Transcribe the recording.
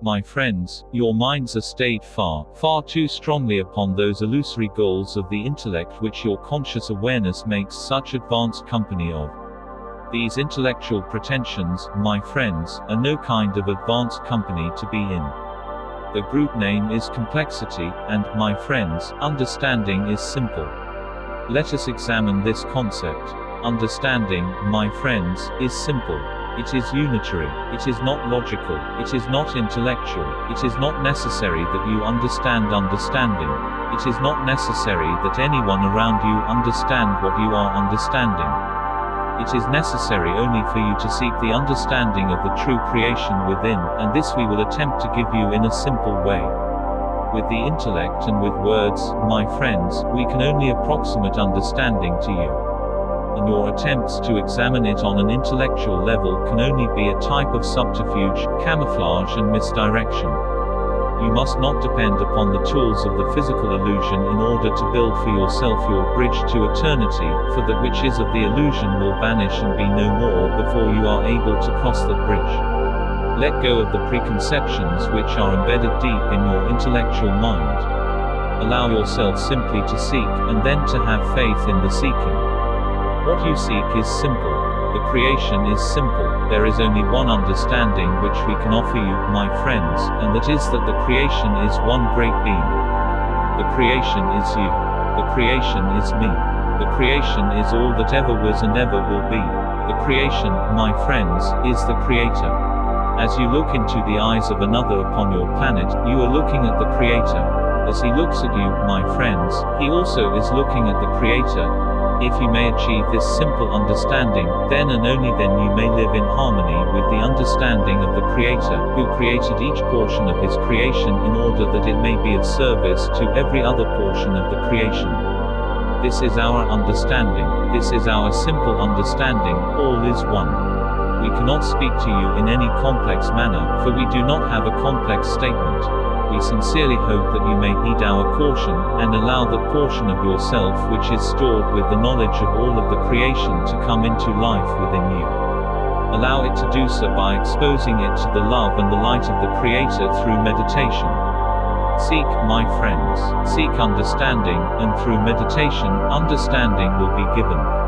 My friends, your minds are stayed far, far too strongly upon those illusory goals of the intellect which your conscious awareness makes such advanced company of. These intellectual pretensions, my friends, are no kind of advanced company to be in. The group name is complexity, and, my friends, understanding is simple. Let us examine this concept. Understanding, my friends, is simple. It is unitary. It is not logical. It is not intellectual. It is not necessary that you understand understanding. It is not necessary that anyone around you understand what you are understanding. It is necessary only for you to seek the understanding of the true creation within, and this we will attempt to give you in a simple way. With the intellect and with words, my friends, we can only approximate understanding to you your attempts to examine it on an intellectual level can only be a type of subterfuge, camouflage and misdirection. You must not depend upon the tools of the physical illusion in order to build for yourself your bridge to eternity, for that which is of the illusion will vanish and be no more before you are able to cross the bridge. Let go of the preconceptions which are embedded deep in your intellectual mind. Allow yourself simply to seek, and then to have faith in the seeking. What you seek is simple. The creation is simple. There is only one understanding which we can offer you, my friends, and that is that the creation is one great being. The creation is you. The creation is me. The creation is all that ever was and ever will be. The creation, my friends, is the creator. As you look into the eyes of another upon your planet, you are looking at the creator. As he looks at you, my friends, he also is looking at the creator, if you may achieve this simple understanding, then and only then you may live in harmony with the understanding of the Creator, who created each portion of His creation in order that it may be of service to every other portion of the creation. This is our understanding, this is our simple understanding, all is one. We cannot speak to you in any complex manner, for we do not have a complex statement we sincerely hope that you may heed our caution, and allow the portion of yourself which is stored with the knowledge of all of the creation to come into life within you. Allow it to do so by exposing it to the love and the light of the Creator through meditation. Seek, my friends, seek understanding, and through meditation, understanding will be given.